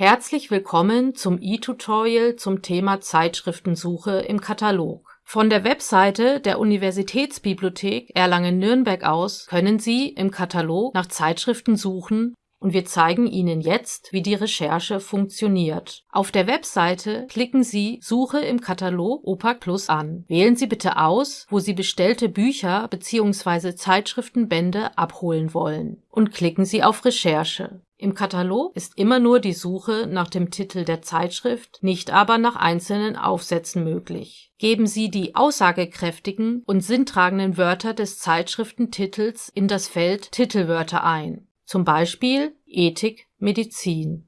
Herzlich willkommen zum e-Tutorial zum Thema Zeitschriftensuche im Katalog. Von der Webseite der Universitätsbibliothek Erlangen-Nürnberg aus können Sie im Katalog nach Zeitschriften suchen und wir zeigen Ihnen jetzt, wie die Recherche funktioniert. Auf der Webseite klicken Sie Suche im Katalog OPAC Plus an. Wählen Sie bitte aus, wo Sie bestellte Bücher bzw. Zeitschriftenbände abholen wollen und klicken Sie auf Recherche. Im Katalog ist immer nur die Suche nach dem Titel der Zeitschrift, nicht aber nach einzelnen Aufsätzen möglich. Geben Sie die aussagekräftigen und sinntragenden Wörter des Zeitschriftentitels in das Feld Titelwörter ein zum Beispiel Ethik, Medizin.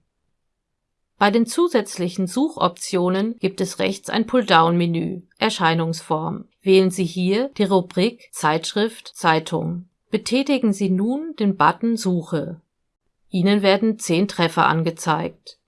Bei den zusätzlichen Suchoptionen gibt es rechts ein Pulldown-Menü Erscheinungsform. Wählen Sie hier die Rubrik Zeitschrift Zeitung. Betätigen Sie nun den Button Suche. Ihnen werden zehn Treffer angezeigt.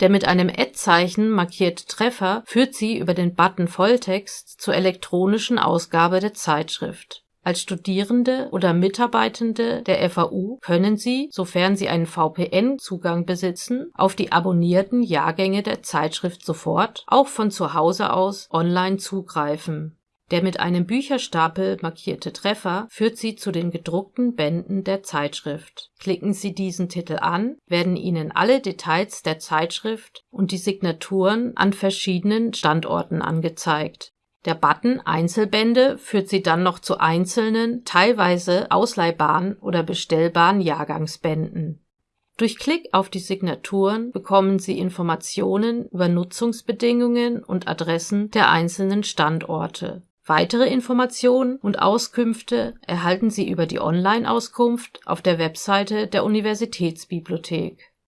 Der mit einem Ad-Zeichen markierte Treffer führt Sie über den Button Volltext zur elektronischen Ausgabe der Zeitschrift als Studierende oder Mitarbeitende der FAU können Sie, sofern Sie einen VPN-Zugang besitzen, auf die abonnierten Jahrgänge der Zeitschrift sofort, auch von zu Hause aus, online zugreifen. Der mit einem Bücherstapel markierte Treffer führt Sie zu den gedruckten Bänden der Zeitschrift. Klicken Sie diesen Titel an, werden Ihnen alle Details der Zeitschrift und die Signaturen an verschiedenen Standorten angezeigt der Button Einzelbände führt Sie dann noch zu einzelnen, teilweise ausleihbaren oder bestellbaren Jahrgangsbänden. Durch Klick auf die Signaturen bekommen Sie Informationen über Nutzungsbedingungen und Adressen der einzelnen Standorte. Weitere Informationen und Auskünfte erhalten Sie über die Online-Auskunft auf der Webseite der Universitätsbibliothek